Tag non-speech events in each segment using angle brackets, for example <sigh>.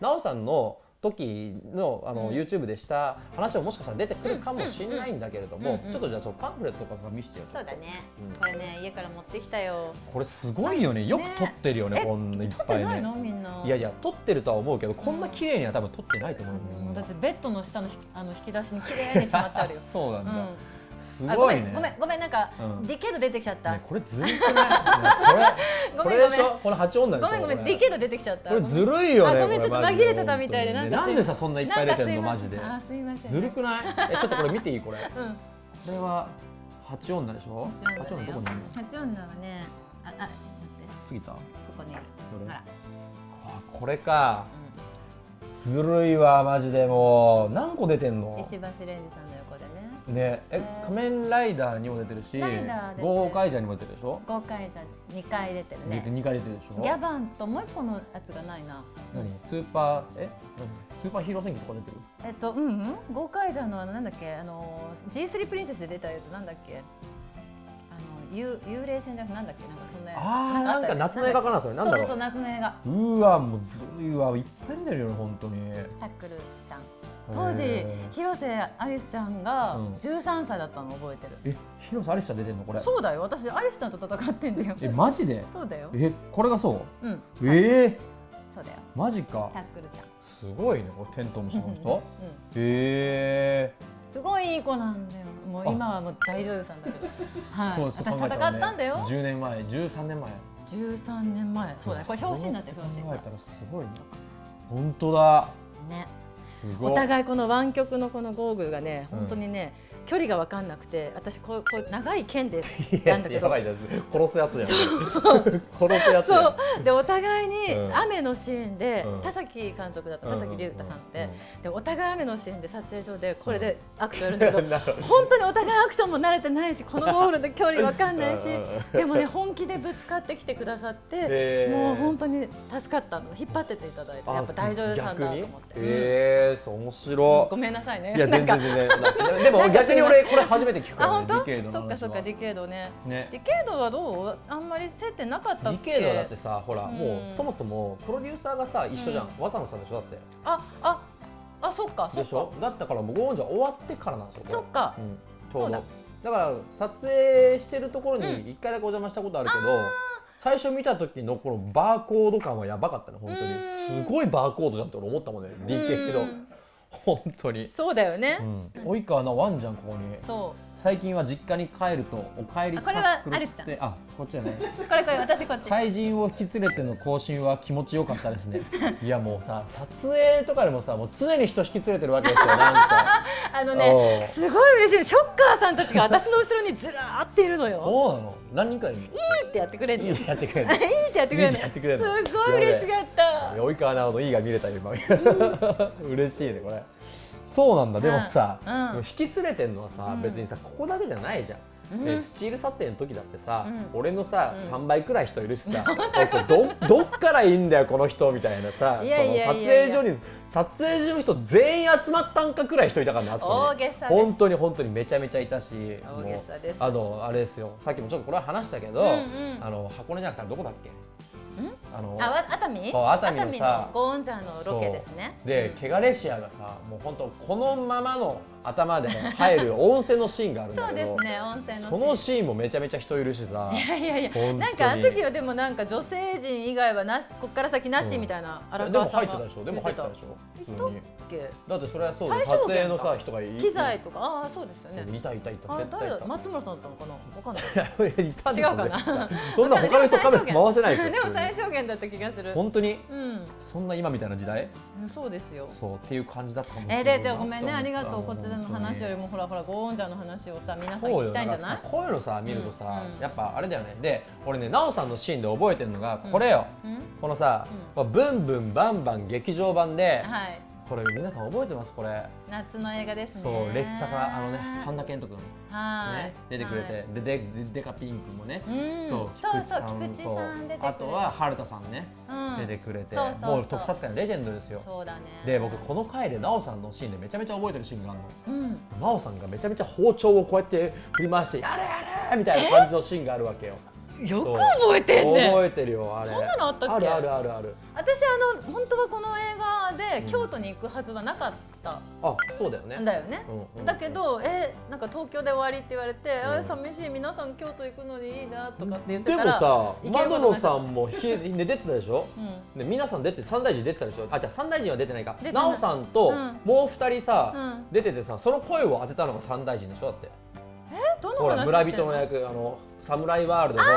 なおさんの時のあの、うん。YouTube でした話ももしかしたら出てくるかもしれないんだけれども、ちょっとじゃあちょっとパンフレットとか見せてよそうだね、うんこれね家から持ってきたよ。これすごいよね。よくね撮ってるよねえこんないっぱいね。いの？みんな。いやいや撮ってるとは思うけどこんな綺麗には多分撮ってないと思ううだってベッドの下のひあの引き出しに綺麗にしまってあるよ。<laughs> そうなんだ、うんすあごごいね。ごめんごめんなんか、うん。ディケード出てきちゃった、ねこれずるくない、ねこれ <laughs> ごこめんごめん。この八女でしょごめんごめんこれ。ディケード出てきちゃった。これずるいよねあごめんこれちょっと紛れてたみたいで。なんねなんでさそんないっぱい入れてんのマジで。あすいません。ずるくない？えちょっとこれ見ていい？これ。こうん。れは八女でしょ？八女どこにいるの八女はね。ああ待って。過ぎたここね。どれ？ほら、ここれか。ずるいわマジでもう。何個出てんうん、の？石橋蓮司さんの横でねねえね仮面ライダーにも出てるしライダー出てる。豪快者にも出てるでしょ？豪快者二回出てるね。2回出てるでしょ？ギャバンともう一個のやつがないな。何？スーパー？え？何？スーパーヒーロー戦記とか出てる？えっとうんうん。豪快者のあのなんだっけ？あの G3 プリンセスで出たやつなんだっけ？あの幽幽霊戦じゃなくてなんだっけ？なんかそんなあーなんか夏の映画かなそれ。なんだろう。そうそうそう夏の映画。うわもうずるいわいっぱい出てるよね本当に。タックルちゃん当時へ広瀬アリスちゃんがうん。13歳だったの覚えてる、ーえ広瀬アリスちゃん出てんのこれ？そうだよ。私アリスちゃんと戦ってんだよ。えマジで？そうだよ。えこれがそう？うん。ええそうだよ。マジか。タックルちゃん。すごいねこれテントウムシの人。うんへえすごいいい子なんだよ。もうあ。今はもう大女優さんだけど。<laughs> はい。私戦ったんだよ。10年前13年前。13年前。そうだよ。これ表紙になってる表紙。考えたらすごいな。本当だ。ねお互いこの湾曲のこのゴーグルがね本当にね、距離が分かんなくて私こうこう長い剣で <laughs> いやなんだけど。殺すやつやん。殺すやつそう。でお互いにうん。雨のシーンで、うん。田崎監督だったうん田崎龍太さんって、うんでお互い雨のシーンで撮影所でこれでアクションやるんだけど <laughs> なるほど。本当にお互いアクションも慣れてないしこのゴールの距離わかんないしうんうんうん。でもね本気でぶつかってきてくださってもう本当に助かったの。引っ張ってっていただいてあやっぱ大女優さんだと思って、えー、そう面うん白ごめんなさいね。いやなんか全然全然でも逆に俺これ初めて聞くね、あ本当？ディケードそっかそっかディケードね。ね。ディケードはどう？あんまり接点なかったディケードはだってさほら、うん。もうそもそもプロデューサーがさ一緒じゃん、うん。和佐野さんでしょ？だって。あああそっかそっか。だったからもうゴーンじゃ終わってからなんですよそっか。うん、ちょうど。だから撮影してるところうん。に一回だけお邪魔したことあるけど、最初見た時のこのバーコード感はやばかったね本当に。うん。すごいバーコードじゃんって俺思ったもんね DK けどうん本当に、そうだよね、うん、及川なワンじゃんここに。そ最近は実家に帰るとお帰りあこれはアリスちゃん。あこっちだね。うこれこれ私こっち。怪人を引き連れての更新は気持ちよかったですね。<laughs> いやもうさ撮影とかでもさもう常に人引き連れてるわけですよ <laughs> あのねすごい嬉しい。ショッカーさんたちが私の後ろにずらーっているのよ。そうなの？何人かいいいってやってくれるいいやってやってくれるの <laughs> いいってやってくれるの？すごい嬉しかった。及川直のいいが見れたよ今。嬉しいねこれそうなんだ。でもさ、うん。うん。引き連れてんのはさ、うん。別にさここだけじゃないじゃん、うん。でスチール撮影の時だってさ、うん。俺のさ、うん。3倍くらい人いるしさどどっからいいんだよこの人みたいなさいやいやいやいや。その撮影所に撮影所の人全員集まったんかくらい人いたからねあそこに。大げさです。本当に本当にめちゃめちゃいたし大げさです。もうあのあれですよ。さっきもちょっとこれは話したけど、うんうん。あの箱根じゃなくてどこだっけ？あのあわ熱海？そう熱海のさのゴーンジャーのロケですね。そう。で、ケガレシアがさもう本当このままの頭で入る温泉のシーンがあるんだそうけどですね温泉のそのシーンもめちゃめちゃ人いるしさ。いやいやいやなんかあの時はでもなんか女性陣以外はなしこっから先なしみたいな荒でも川さんが入ってたでしょ。でも入ってたでしょ普通にだってそれはそう最撮影のさ人がい機材とか？ああそうですよね。いたいたいたあ絶対いた。松村さんだったのかな？わかんない。いたんでしょ違うかな？<laughs> そんな他の人カメラ回せないでしょ <laughs> でも最小限だった気がする。本当に？うん。そんな今みたいな時代？うんそうですよ。そうっていう感じだったかもしえー、れないでじゃあごめんね。ありがとう。こちらの話よりもほらほらゴーンジャーの話をさ皆さん聞きたいんじゃない？こういうのさ見るとさ、うんうん。やっぱあれだよね。で俺ね奈緒さんのシーンで覚えてるのがこれよ、うん。このさ、ブンブンバンバン劇場版で、はい。これ皆さん覚えてます？これ。夏の映画ですね。そうレッツタカあのねパンダケント君。はい、ね出てくれて、はい。でででデカピンクもね、うん。そう菊菊池さん出てくれて。あとは春田さんね、うん。出てくれて。もう特撮界のレジェンドですよ。そうだね。で僕この回で奈緒さんのシーンでめちゃめちゃ覚えてるシーンがあるの。うん。奈緒さんがめちゃめちゃ包丁をこうやって振り回してやれやれみたいな感じのシーンがあるわけよよく覚えてんね。覚えてるよあれ。そんなのあったっけ？あるあるあるある。私あの本当はこの映画で京都に行くはずはなかった。あそうだよね。んだよね、うんうんだけどえなんか東京で終わりって言われて、うん。あ寂しい皆さん京都行くのにいいなとかって言ってでたらもさ窓野さんもひね出てたでしょ？うん。で皆さん出て三大臣出てたでしょ？あじゃあ三大臣は出てないか。奈緒さんとうん。もう二人さ、うん。出ててさその声を当てたのが三大臣でしょ？だって。え？どの話村人の役あのサムライワールドのそ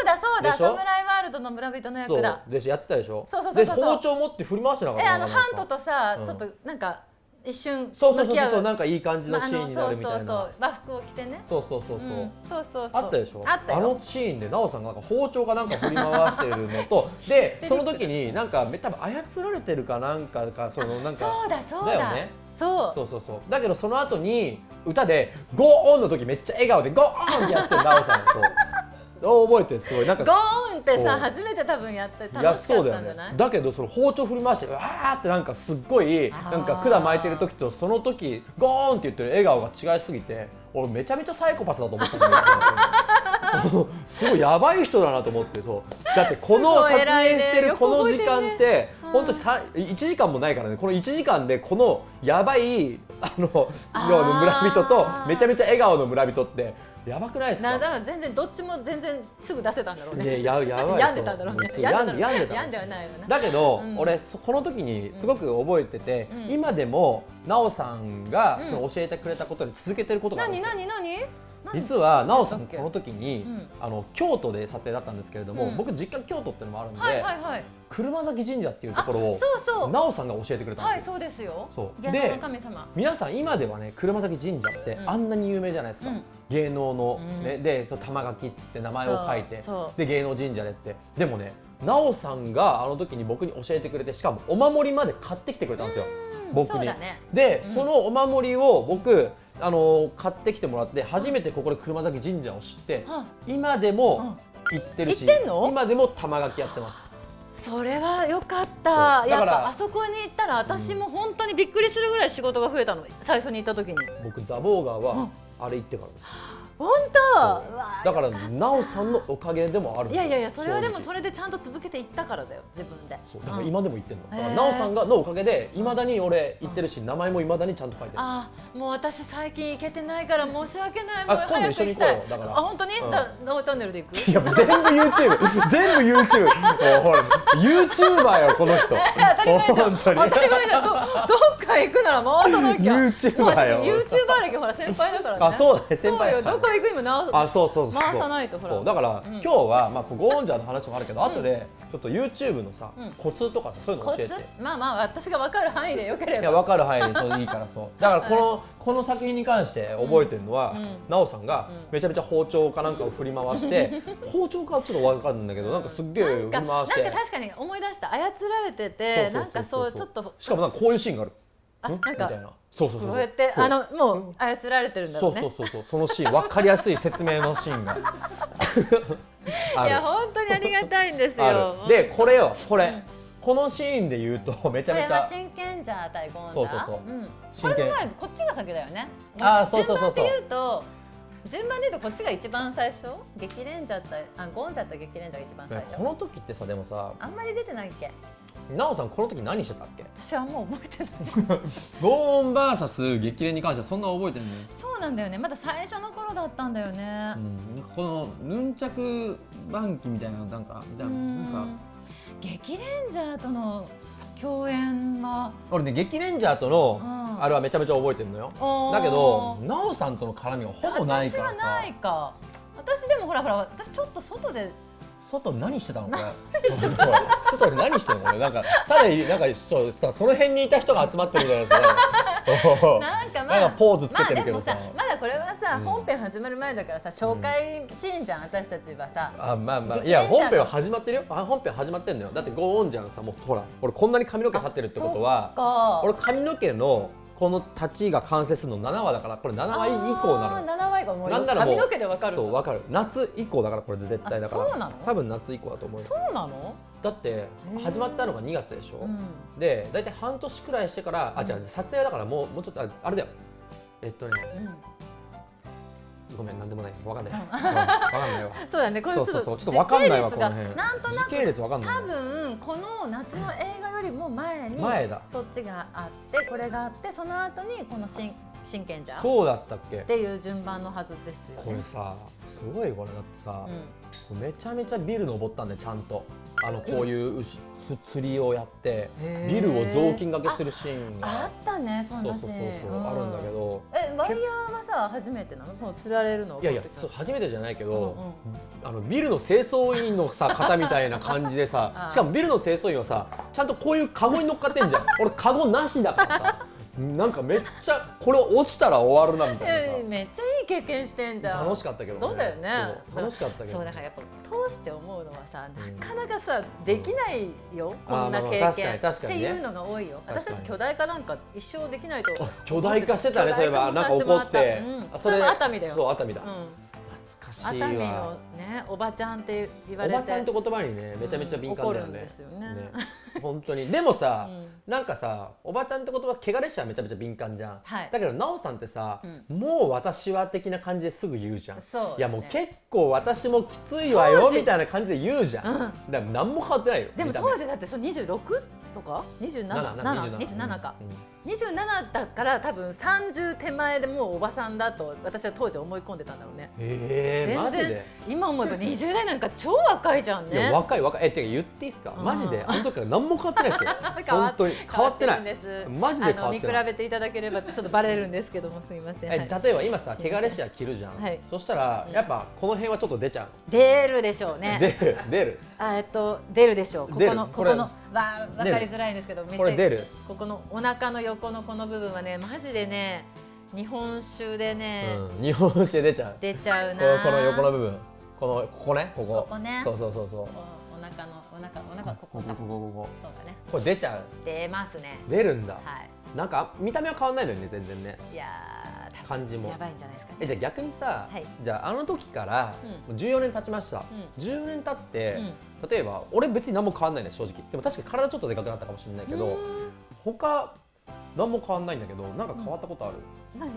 うだそうだ。サムライワールドの村人の役だ。でやってたでしょ？そうそうそうそう。で包丁持って振り回してなかったえあのハントとさ、うんちょっとなんか一瞬そうそうそうそうなんかいい感じのまあシーンになるみたいな、そうそうそう。和服を着てね。そうそうそうそう、うん。そうそうそう。あったでしょ？あったよ。のシーンで奈緒さんがなんか包丁がなんか振り回してるのと。<laughs> でその時になんか多分操られてるかなんかかそのなんかそうだそうだ。だよね。そう。そうそうそう。だけどその後に歌で「ゴーオン!」の時めっちゃ笑顔で「ゴーオン!」ってやってる奈緒さんそう覚えてるすごい。なんゴかーンってさ初めて多分やって楽しかそうだよったんじゃない？ね。だけどその包丁振り回してうわーってなんかすっごいなんか管巻いてる時とその時ゴーンって言ってる笑顔が違いすぎて俺めちゃめちゃサイコパスだと思ったんだけど。<laughs> すごいやばい人だなと思ってそう。だってこの撮影してるこの時間って本当さ1時間もないからね。この1時間でこのやばいあのあー。要は村人とめちゃめちゃ笑顔の村人ってやばくないですか？なだから全然どっちも全然すぐ出せたんだろうね。ねややばい <laughs> 病んでたんだろうね。病んで病んでた。病んではないよねだけど、うん。俺そこの時にすごく覚えてて、うん。今でも奈緒さんがうん。その教えてくれたことに続けてることがあるん何ですよ。何何何？実は奈緒さんこの時に、うん。あの京都で撮影だったんですけれども、うん。僕実家京都っていうのもあるんで、はいはいはい。車崎神社っていうとあころをそうそう。奈緒さんが教えてくれたんはいですよ。そうですよ。そう。芸能の神様。皆さん今ではね車崎神社ってうん。あんなに有名じゃないですか、うん。芸能の、うん。ねでそう玉垣っつって名前を書いてで芸能神社でって。でもね奈緒さんがあの時に僕に教えてくれてしかもお守りまで買ってきてくれたんですよ。うん僕に。ね。で、うん。そのお守りを僕あの買ってきてもらって初めてここで車崎神社を知っては今でも行ってるし今でも玉垣やってます。それは良かった。やっぱあそこに行ったら私も本当にびっくりするぐらい仕事が増えたの。最初に行った時に。僕ザボーガーはうん。あれ行ってからです本当？だからよかった。奈緒さんのおかげでもあるいやいやいやそれはでもそれでちゃんと続けていったからだよ自分で。そうだからうん。今でも言ってんの、だから奈緒さんがのおかげでいまだに俺言ってるし、名前もいまだにちゃんと書いてる。あーもう私最近行けてないから申し訳ない。もうあ今度一緒に行こうだから。あ本当に、うん。じゃあノーチャンネルで行く？いや全部 YouTube <laughs> 全部 YouTube ほら YouTuber よこの人。当たり前じゃん。本当たり前じゃん。どどっか行くなら回さなきゃ。YouTuber よ。YouTuber 歴ほら先輩だからね。あそうだね先輩。そうよどこ行くにもなあそうそうそう。回さないとほら。だから、うん。今日はまあこうゴーンジャーの話もあるけど、後でちょっと YouTube のさ、うん。コツとかさそういうの教えて。まあまあ私が分かる範囲でよければ。いや分かる範囲でそういいからそう。<laughs> だからこの、この作品に関して覚えてるのは、うん。奈緒さんがうん。めちゃめちゃ包丁かなんかを振り回して、<laughs> 包丁かはちょっと分かるんだけどなんかすっげえ振りなんか回して。なんか確かに思い出した操られててなんかそうちょっと。しかもなんかこういうシーンがある。んあなんかみたいな。そうそうそうそう。やってそう。あのもう操られてるんだろそううね。そうそうそうそのシーン分かりやすい説明のシーンが。いや本当にありがたいんですあよる。でこれよこれ、うん。このシーンで言うと <laughs> めちゃこれはめちゃ真剣じゃ対ゴンそうそうそう。ん。こ真剣。れの前こっちが先だよね。あーそうそうそうそう。順番で言うと順番で言うとこっちが一番最初。激レンジャーってあゴンジャーと激レンジャーが一番最初。この時ってさでもさあんまり出てないっけ？奈緒さんこの時何してたっけ？私はもう覚えてない。ゴーン VS 激励に関してはそんな覚えてないそうなんだよね。まだ最初の頃だったんだよね。うん、このヌンチャク番記みたいなのなんか？みたいななんか。うん激レンジャーとの共演は？俺ね激レンジャーとのうん。あれはめちゃめちゃ覚えてるのよ。だけど奈緒さんとの絡みがほぼないからさ。私はないか。私でもほらほら私ちょっと外で外で何してたの？これ。外で何してたの？これなんかただなんかそうさその辺にいた人が集まってるみたいなさ <laughs> なんかまなんあかポーズつけてるけどさ。まあまだこれはさ、うん。本編始まる前だからさ紹介シーンじゃん、私たちはさ。あまあまあ激いや本編は始まってるよ。あ本編始まってんのよ。だってゴーンじゃんさもうほら俺こんなに髪の毛立ってるってことはか。俺髪の毛のこの立ちが完成するの7話だからこれ7話以降なのよ。7話以降もうなんなら髪の毛でわかるそうわかる。夏以降だからこれ絶対だからあそうなの？多分夏以降だと思うよ。そうなの？だってー。始まったのが2月でしょ、うん。で大体半年くらいしてから、あじゃあ撮影だからもうもうちょっとああれだよ。えっとねうんごめんなんでもない。わかんない、うん、わかんないわ <laughs> そうだね。これちょっとそうちょっとわかんないわこの辺。なんとなく時系列わかんない多分この夏の映画よりも前に前だ。そっちがあってこれがあってその後にこの真真剣じゃん。っそうだったっけ？ていう順番のはずですよね。これさすごいこれだってさ、うん。めちゃめちゃビル登ったんでちゃんと。あのこういう牛つ釣りをやってビルを雑巾掛けするシーンあがったねそうそうそうそう、ーンあるんだけど。えワイヤーはさ初めてなの？その釣られるのいやいやそう初めてじゃないけど、うんうん。あのビルの清掃員のさ方みたいな感じでさ <laughs> ああ。しかもビルの清掃員はさちゃんとこういうカゴに乗っかってんじゃん。俺カゴなしだからさなんかめっちゃこれ落ちたら終わるなみたいなめっちゃいい経験してんじゃん。楽しかったけどね。そうだよね。楽しかったけどそうだからやっぱ通して思うのはさうん。なかなかさできないよこんな経まあまあね。っていうのが多いよ。私たち巨大化なんか一生できないとあ巨大化してたねそういえば。なんか怒って、うそれも熱海だよ。そう熱海だ、うん熱海のわねおばちゃんって言われて。おばちゃんって言葉にねめちゃめちゃ敏感だようんですよね。本当に。でもさ、<laughs> うん。なんかさおばちゃんって言葉汚れしはめちゃめちゃ敏感じゃん、はい。だけど奈緒さんってさ、うもう私は的な感じですぐ言うじゃん。そういやもう結構私もきついわよみたいな感じで言うじゃん、うん。だから何も変わってないよでも当時だってその26とか？27 7 27か、うん27だから多分30手前でもうおばさんだと私は当時思い込んでたんだろうね。えー、マジで？今思うと20代なんか超若いじゃんいやね若い若い。えてか言っていいですか？うん。マジで？あの時から何も変わってないですよ。<laughs> 変わ本当に。変わってない。マジで変わってない。見比べていただければちょっとバレるんですけどもすみません、えはい。例えば今さ汚れしは着るじゃん、はい。そしたらやっぱこの辺はちょっと出ちゃう、出るでしょうね。出る出る。あえっと出るでしょう。ここのここのわわかりづらいんですけどめっちゃこれ出る？ここのお腹の横のこの部分はねマジでね日本酒でね、うん、日本酒で出ちゃう。出ちゃうこなこの横の部分。このここねここ。ここね。そうそうそうそう。おお腹のお腹お腹ここか。ここここここ。そうだね。これ出ちゃう。出ますね。出るんだ、はい。なんか見た目は変わんないのにね全然ね。いやー感じも。やばいんじゃないですかえじゃあ逆にさ、はい。じゃああの時からもう14年経ちました、う14年経って、うん。例えば俺別に何も変わんないね正直。でも確かに体ちょっとでかくなったかもしれないけど、他何も変わんないんだけどなんか変わったことある、何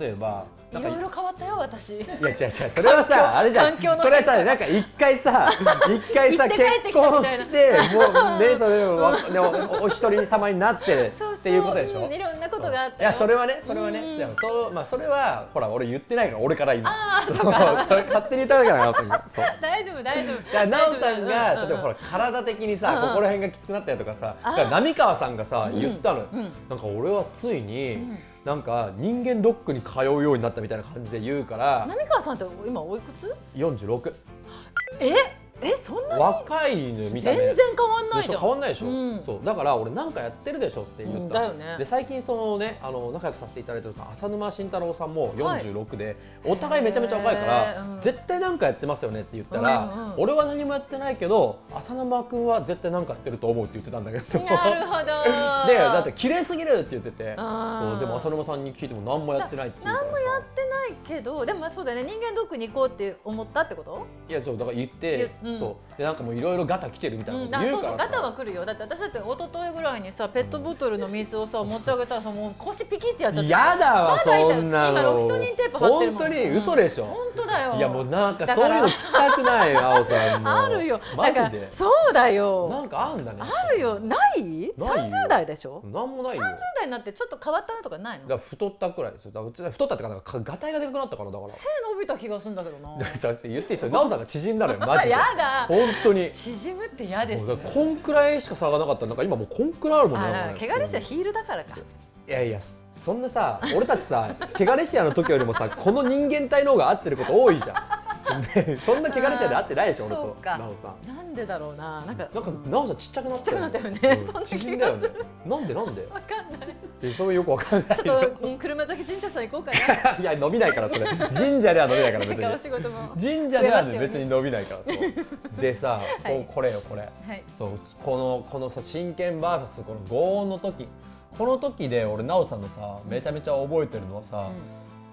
例えばなんいろいろ変わったよ私。いや違う違う。それはさあれじゃん。環境のそれはさなんか一回さ一回さ行って帰って結きたみたいな。婚してもうねそれでもわでもおお一人様になってそうそう。っていうことでしょ？ん。いろんなことがあったいやそれはねそれはね。うん。でもそうまあそれはほら俺言ってないから俺から今。あーそう <laughs> それ勝手に言ったわけだからそう。大丈夫大丈夫。だから奈緒さんが例えばほら体的にさうん。うんここら辺がきつくなったりとかさだから浪川さんがさうん。言ったのなんか俺はついにうん。なんか人間ドックに通うようになったみたいな感じで言うから。浪川さんって今おいくつ？46え？えそんな若いのよ見た目全然変わんないでしじゃん。ょ変わんないでしょ、うん。そう。だから俺なんかやってるでしょって言った。の、うんだよね。で最近そのねあの仲良くさせていただいてる浅沼慎太郎さんも46で、お互いめちゃめちゃ若いから、うん。絶対なんかやってますよねって言ったら、うんうん俺は何もやってないけど浅沼君は絶対なんかやってると思うって言ってたんだけど。なるほど。<laughs> でだって綺麗すぎるって言ってて。でも浅沼さんに聞いても何もやってないって言う何もやってないけどでもそうだよね。人間ドックに行こうって思ったってこと？いやそうだから言って、言ううん。そう。でなんかもういろいろガタ来てるみたいなうん、ことあ言からさ、そううそうガタは来るよ。だって私だって一昨日ぐらいにさペットボトルの水をさ持ち上げたらさもう腰ピキってやっちゃって。やだわそんなの。今ロキソニンテープ貼ってるもん本当に嘘でしょ、本当だよ。いやもうなんかそういうの聞きたくないあおさんもあるよ。マジで。そうだよ。なんかあんだね。あるよ。ない？ないよ ?30 代でしょ？なんもないよ。30代になってちょっと変わったなとかないの？だ太ったくらいですよ。だ太ったってかなんかガタイがでかくなったからだから。背伸びた気がするんだけどな。<laughs> 言っていいですよ。奈緒さんが縮んだのよ <laughs> マジで。やだ本当に。縮むって嫌ですね。こんくらいしか差がなかった。らなんか今もうこんくらいあるもんねあなんかね。怪我れしはヒールだからか。いやいやそんなさ俺たちさ汚れシアの時よりもさこの人間体の方が合ってること多いじゃん。でそんな汚れシアで合ってないでしょ俺と。奈緒さん。なんでだろうな。なんかなんか奈緒さんちっちゃくなったちっちゃくなったよね。うん。縮んだよね。なんでなんで？わかんない。えそれよくわかんないちょっとうん車崎神社さん行こうかな。<laughs> いや伸びないからそれ。神社では伸びないから別なんかおに仕事も。神社では別に伸びないからそう。でさ、<laughs> はい。こうこれよこれ。はい。そうこのこのさ真剣 VS この轟音の時。この時で俺奈緒さんのさめちゃめちゃ覚えてるのはさ、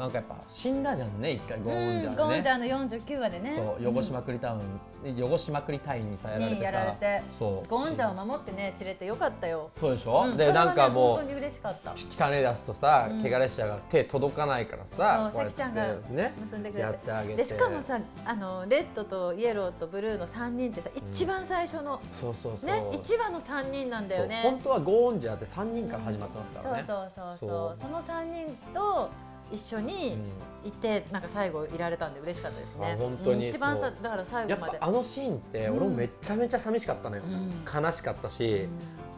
なんかやっぱ死んだじゃんね一回ゴーンジャうんゴーンジーャーの49話でね。ねそう汚しまくりタウン汚しまくり隊員にさやられてにやられさて。そう。ゴーンジャーを守ってね連れてよかったよ。そうでしょ、うんでなんかもう本当に嬉しかった。汚ね出すとさ、うん。汚れしちゃが手届かないからさそうさきちゃんがね結んでくれて。てあげて。でしかもさあのレッドとイエローとブルーの3人ってさ、ん一番最初のそうそうそう。ね1話の3人なんだよね。本当はゴーンジャーって3人から始まってますからね、そうそうそうそう。そその3人と一緒にいて、なんか最後いられたんで嬉しかったですね。あ本当にうん一番さだから最後まで。ぱあのシーンって俺もめちゃめちゃ寂しかったのよ、うん。悲しかったし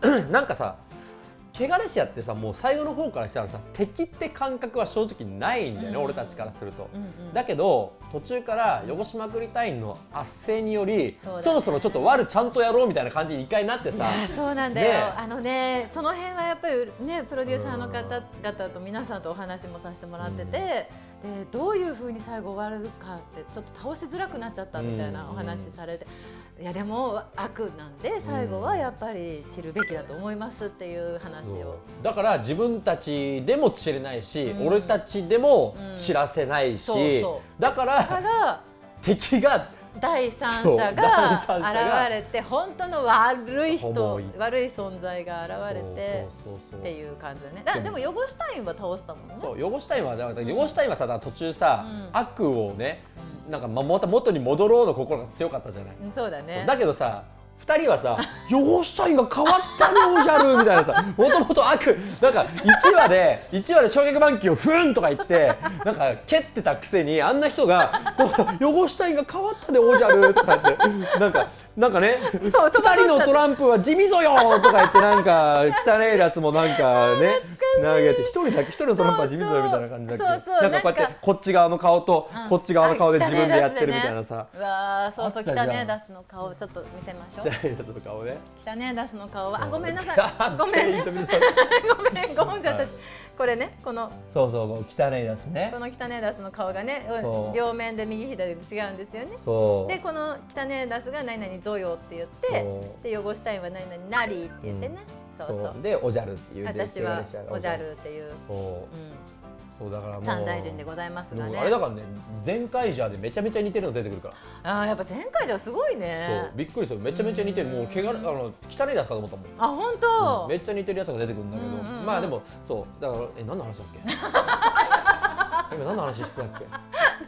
う、ん。<clears throat> なんかさ汚れしやってさもう最後の方からしたらさ敵って感覚は正直ないんだよね、うん。俺たちからすると。うんうんだけど途中から汚しまくり隊員の圧政によりそ,、ねろそろちょっと悪ちゃんとやろうみたいな感じに一回なってさ。そうなんだよ、ねあのねその辺はやっぱりねプロデューサーの方々と皆さんとお話もさせてもらってて、でどういうふうに最後終わるかってちょっと倒しづらくなっちゃったみたいなお話されて、いやでも悪なんで最後はやっぱり散るべきだと思いますっていう話を。だから自分たちでも散れないし、うん。俺たちでもうん。散らせないし、そうそだから敵が第三者第が現れて本当の悪い人悪い存在が現れてっていう感じだね。だでも汚したいんは倒したもんね。そう汚したいは汚したいはさ途中さ、うん。悪をねなんかままた元に戻ろうの心が強かったじゃない、うんそうだね。だけどさ二人はさ「汚したいが変わったねおじゃる」みたいなさもともと悪なんか1話で1話で衝撃板球をふんとか言ってなんか蹴ってたくせにあんな人が「汚したいが変わったでおじゃる」とか言ってなんかなんかねそう2人のトランプは地味ぞよとか言ってなんか汚いやつもなんかね投げて一人だけ一人のトランプは地味ぞよみたいな感じだっけ？そうそうなんかこうやってこっち側の顔とうん。こっち側の顔であ自分でやってるみたいなさ。うわーそうそう汚ねえダスの顔をちょっと見せましょう。汚いやつの顔ね。汚ねえダスの顔は。あごめんなさい。<laughs> あごめんね。<laughs> ごめんごめんじゃはい私これねこのそうそう汚いやつねこの汚ねえダスの顔がね両面で右左で違うんですよねでこの汚ねえダスが何々ゾヨって言ってで汚したいは何々ナリーって言ってね、そうそうそうでおじゃるっていう私はでおじゃるっていう、そう。うそうだからもん、う。三大臣でございますがね。あれだからね全カジャーでめちゃめちゃ似てるの出てくるから、あーやっぱ前回じゃすごいそうねびっくりするめちゃめちゃ似てる。もう怪我あの汚いやつかと思ったもん。あ本当、めっちゃ似てるやつが出てくるんだけど、うんうんうん。まあでもそうだからえ何の話だっけ今何の話してたっけ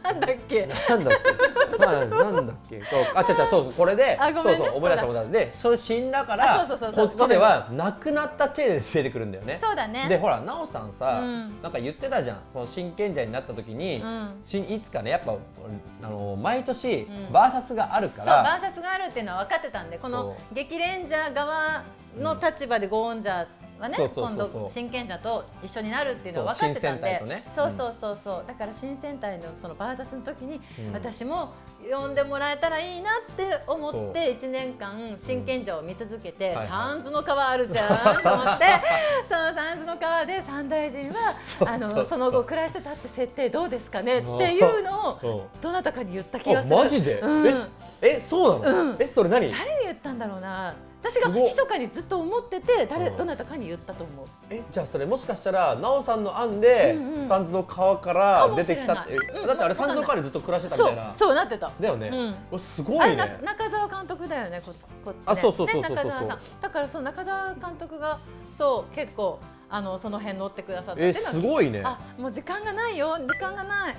なんだっけなんだっけ、まあ、なんだっけ、そう、あ、ちゃちゃ、そうそう、これで、ね。そうそう、思い出した、思い出した、で、それ死んだから、あそうそうそうそう。こっちでは亡くなった体で出てくるんだよね。そうだね。で、ほら、なおさんさ、うん。なんか言ってたじゃん、その真剣者になった時に。うん。しいつかね、やっぱ、あの、毎年うん、バーサスがあるかそうら。バーサスがあるっていうのは分かってたんでこの激レンジャー側の立場でゴーンジャーはねそうそうそうそう。今度真剣者と一緒になるっていうのはそう分かってたんで。新戦隊とね。そうそうそうそう。だから新戦隊のそのバーサスの時にうん。私も呼んでもらえたらいいなって思そう。って1年間真剣者を見続けてサンズの川あるじゃんと思って <laughs> そのサンズの川で三大臣はあそうそう。のその後暮らしてたって設定どうですかねっていうのをうん。どなたかに言った気があ、する。マジで、うん。え、え、そうなの、うん。え、それ何？誰に言ったんだろうな。私が密かにずっと思ってて誰うん。どなたかに言ったと思う。えじゃあそれもしかしたら奈緒さんの案で、うんうん。サンズの川から出てきたって、う。ん。えだってあれサンズの川でずっと暮らしてたみそたいうな。そうなってた。だよね、うん。すごあれないね中澤監督だよねここっちね。あそうそうそうそうそう。ね中澤さん。だからそう中澤監督がそう結構あのその辺乗ってくださって。えすごいね。あもう時間がないよ。時間がない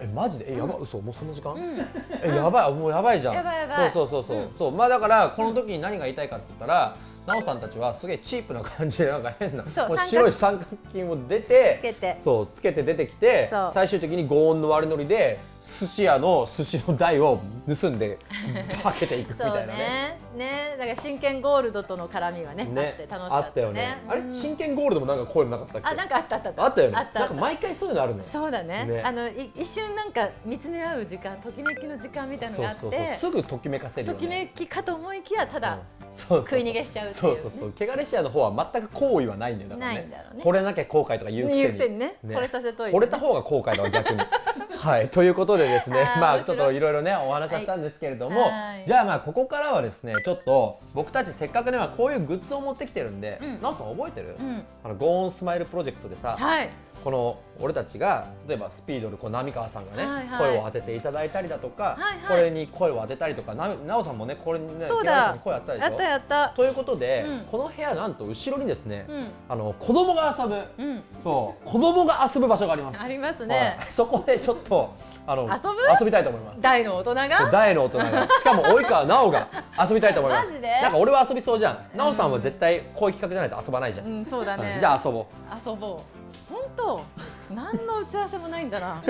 えマジで？えやば、嘘もうそんな時間、うん。えやばいもうやばいじゃん。やばいやばい。そうそうそうそう、うん。そうまあだからこの時に何が言いたいかって言ったら、奈緒さんたちはすげえチープな感じでなんか変なもう白い三角巾を出てつけて。そうつけて出てきて最終的に強音の悪ノリで寿司屋の寿司の台を盗んで <laughs> はけていくみたそいうなね。ねねだから真剣ゴールドとの絡みはねあって楽しかったあったよね。あれ？うん真剣ゴールドもなんかこういうのなかったっけ？あなんかあったあったあったよね。なんか毎回そういうのあるのよ。そうだねねあのい一瞬なんか見つめ合う時間ときめきの時間みたいなのがあってそうそうそうすぐときめかせるよとね。きめきかと思いきやただ、うんそうそう食い逃げしちゃうねそうそうそう。汚れシアの方は全く好意はないんだよだからね。ないんだろうね惚れなきゃ後悔とか言うくせに。言うくせにね惚れさせといてね惚れた方が後悔だわ逆に。はい。ということでですねまあちょっといろいろねお話はしたんですけれども、はい。じゃあまあここからはですねちょっと僕たちせっかくねまあこういうグッズを持ってきてるんで、うん。なおさん覚えてる？うん。あのゴーンスマイルプロジェクトでさ、はいこの俺たちが例えばスピードでこう浪川さんがね、はいはい。声を当てていただいたりだとか、はいはい。これに声を当てたりとかななおさんもねこれにね声当てたでしょ？やったやった。ということで、うん。この部屋なんと後ろにですね、うん。あの子供が遊ぶ、うん。そう子供が遊ぶ場所があります。ありますね、はい。そこでちょっとあの遊ぶ？遊びたいと思います。大の大人が？大の大人が。しかも及川奈緒が遊びたいと思います。マジで？なんか俺は遊びそうじゃん。奈緒さんは絶対こういう企画じゃないと遊ばないじゃん、うんそうだね。うんじゃあ遊ぼう。遊ぼう本当何の打ち合わせもないんだな。